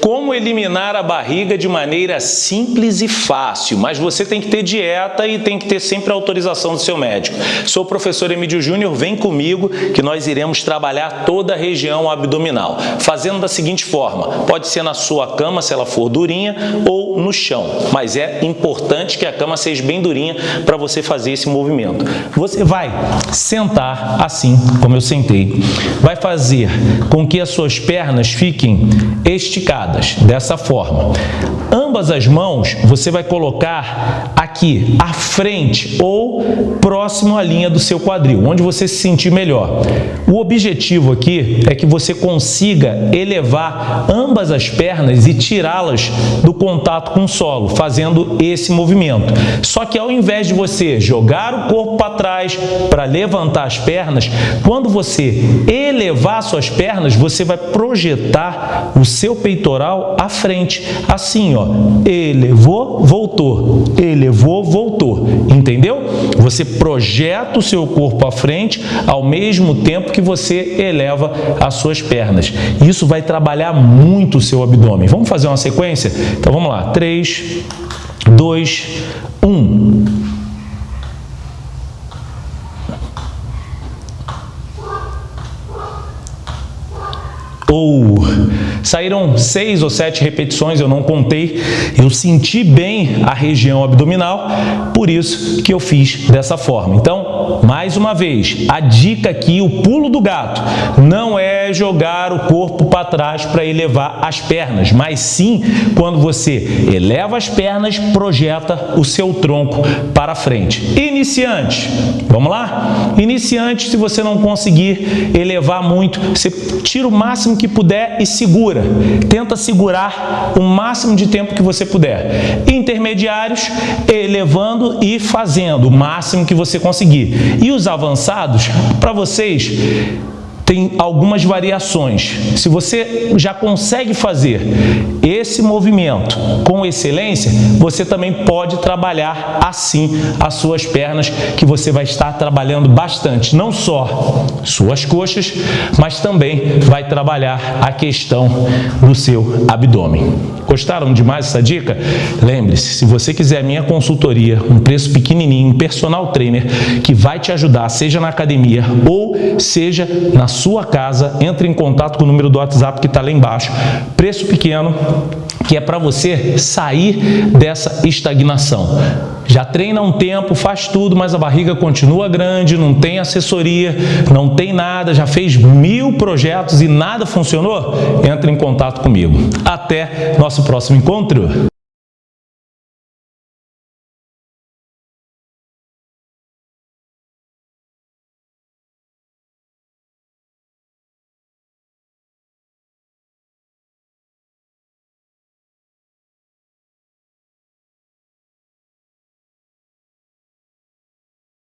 como eliminar a barriga de maneira simples e fácil, mas você tem que ter dieta e tem que ter sempre a autorização do seu médico. Sou o professor Emílio Júnior, vem comigo que nós iremos trabalhar toda a região abdominal, fazendo da seguinte forma, pode ser na sua cama se ela for durinha ou no chão, mas é importante que a cama seja bem durinha para você fazer esse movimento. Você vai sentar assim, como eu sentei, vai fazer com que as suas pernas fiquem esticadas, dessa forma. Ambas as mãos você vai colocar aqui à frente ou próximo à linha do seu quadril, onde você se sentir melhor. O objetivo aqui é que você consiga elevar ambas as pernas e tirá-las do contato com o solo, fazendo esse movimento. Só que ao invés de você jogar o corpo para trás para levantar as pernas, quando você elevar suas pernas, você vai projetar o seu peitoral à frente, assim, ó, elevou, voltou, elevou, voltou, entendeu? Você projeta o seu corpo à frente ao mesmo tempo que você eleva as suas pernas. Isso vai trabalhar muito o seu abdômen. Vamos fazer uma sequência? Então vamos lá, 3, 2, 1. ou saíram seis ou sete repetições, eu não contei, eu senti bem a região abdominal, por isso que eu fiz dessa forma. Então, mais uma vez, a dica aqui, o pulo do gato, não é jogar o corpo para trás para elevar as pernas, mas sim quando você eleva as pernas, projeta o seu tronco para frente. Iniciante, vamos lá? Iniciante, se você não conseguir elevar muito, você tira o máximo que puder e segura. Tenta segurar o máximo de tempo que você puder. Intermediários, elevando e fazendo o máximo que você conseguir. E os avançados, para vocês, tem algumas variações. Se você já consegue fazer esse movimento com excelência, você também pode trabalhar assim as suas pernas, que você vai estar trabalhando bastante, não só suas coxas, mas também vai trabalhar a questão do seu abdômen. Gostaram demais dessa dica? Lembre-se, se você quiser minha consultoria, um preço pequenininho, um personal trainer que vai te ajudar, seja na academia ou seja na sua casa, entre em contato com o número do WhatsApp que está lá embaixo. Preço pequeno, que é para você sair dessa estagnação. Já treina um tempo, faz tudo, mas a barriga continua grande, não tem assessoria, não tem nada, já fez mil projetos e nada funcionou? Entre em contato comigo. Até nosso próximo encontro!